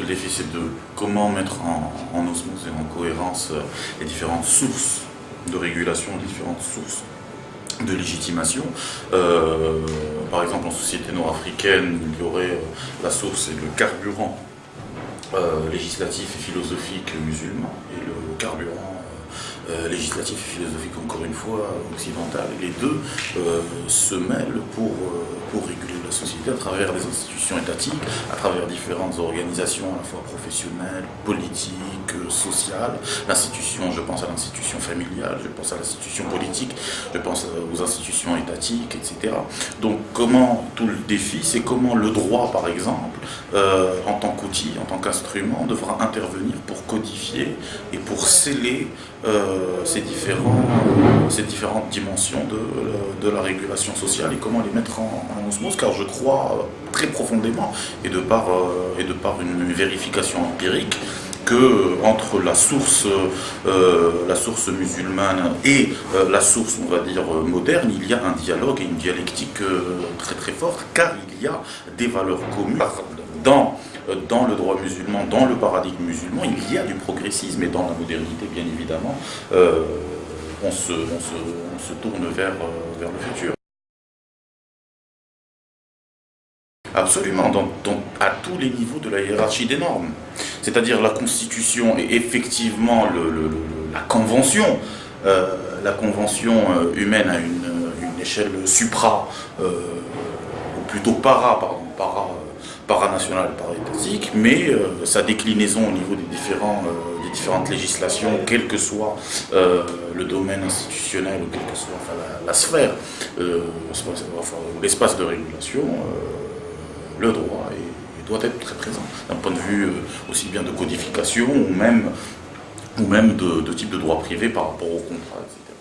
le défi, c'est de comment mettre en, osmose et en cohérence euh, les différentes sources de régulation, les différentes sources de légitimation. Euh, par exemple, en société nord-africaine, il y aurait la source et le carburant législatif et philosophique musulman et le carburant euh, législatif et philosophique, encore une fois, occidental. Les deux euh, se mêlent pour, euh, pour réguler la société à travers les institutions étatiques, à travers différentes organisations à la fois professionnelles, politiques, sociales. L'institution, je pense à l'institution familiale, je pense à l'institution politique, je pense aux institutions étatiques, etc. Donc comment tout le défi, c'est comment le droit, par exemple, en tant qu'outil, en tant qu'instrument, devra intervenir pour codifier et pour sceller ces, différents, ces différentes dimensions de, de, la régulation sociale et comment les mettre en, osmose, car je crois euh, très profondément, et de par, euh, et de par une vérification empirique, que entre la source, la source musulmane et la source, on va dire, moderne, il y a un dialogue et une dialectique très très forte, car il y a des valeurs communes dans euh, dans le droit musulman, dans le paradigme musulman, il y a du progressisme et dans la modernité, bien évidemment, euh, on, se, tourne vers, euh, le futur. Absolument, à tous les niveaux de la hiérarchie des normes. C'est-à-dire la constitution et effectivement la convention, la convention humaine à une, une échelle supra, ou plutôt para, pardon, para paranational, paraétatique, mais euh, sa déclinaison au niveau des, différents, euh, des différentes législations, quel que soit euh, le domaine institutionnel ou quelle que soit la, sphère, l'espace de régulation, le droit doit être très présent, d'un point de vue aussi bien de codification ou même, ou même de, de type de droit privé par rapport au contrat, etc.